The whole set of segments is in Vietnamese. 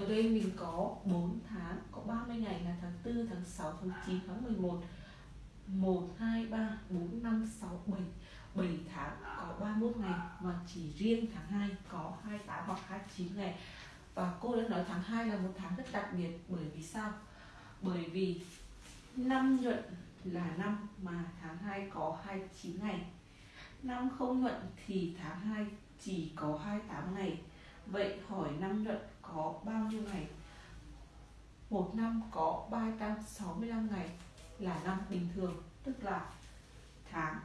ở đây mình có 4 tháng, có 30 ngày là tháng 4 tháng 6 tháng 9 tháng 11 1 2 3 4 5 6 7 7 tháng có 31 ngày và chỉ riêng tháng 2 có 28 hoặc 29 ngày. Và cô đã nói tháng 2 là một tháng rất đặc biệt, bởi vì sao? Bởi vì năm nhuận là năm mà tháng 2 có 29 ngày. Năm không nhuận thì tháng 2 chỉ có 28 ngày vậy hỏi năm nhuận có bao nhiêu ngày? Một năm có 365 ngày là năm bình thường, tức là tháng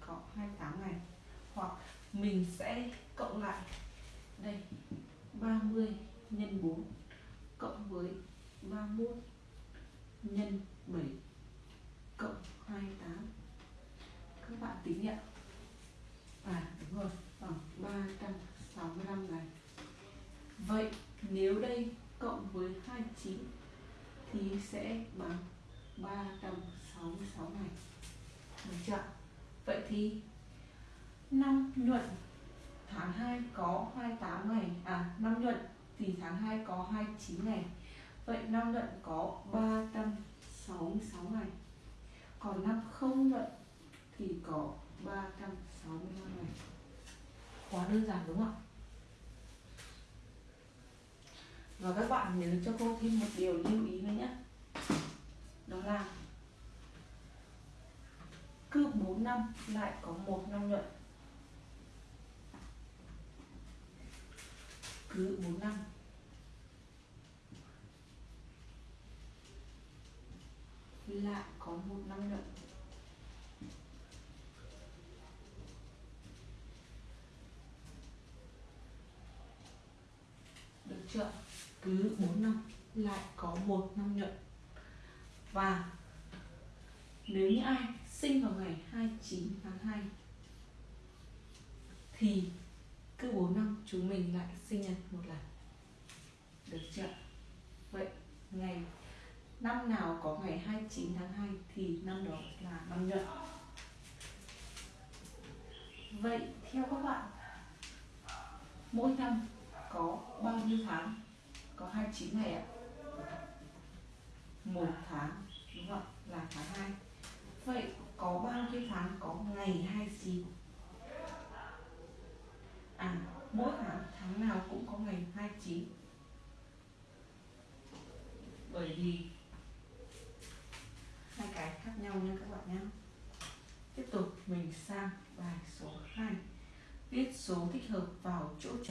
có 28 ngày. Hoặc mình sẽ cộng lại đây 30 nhân 4 cộng với 31 nhân 7 cộng 28 các bạn tính nhé. À đúng rồi bằng 300 365 ngày. Vậy nếu đây cộng với 29 thì sẽ bằng 366 ngày. Được chưa vậy thì năm nhuận tháng 2 có 28 ngày à năm nhuận thì tháng 2 có 29 ngày. Vậy năm nhuận có 366 ngày. Còn năm không nhuận thì có 365 ngày quá đơn giản đúng không ạ? Và các bạn nhớ cho cô thêm một điều lưu ý nữa nhé. Đó là cứ 4 năm lại có một năm nhuận. Cứ 4 năm. Lại có một năm nhuận. Được cứ 4 năm, lại có một năm nhuận và nếu như ai sinh vào ngày 29 tháng 2 thì cứ 4 năm chúng mình lại sinh nhật một lần. Được chưa? Vậy ngày, năm nào có ngày 29 tháng 2 thì năm đó là năm nhuận vậy theo các bạn, mỗi năm có bao nhiêu tháng? Có 29 ngày ạ. Một tháng, đúng không ạ? Là tháng 2 vậy có bao nhiêu tháng? Có ngày 29 à mỗi tháng tháng nào cũng có ngày 29 bởi vì hai cái khác nhau nha các bạn nhé. Tiếp tục, mình sang bài số 2 viết số thích hợp vào chỗ trống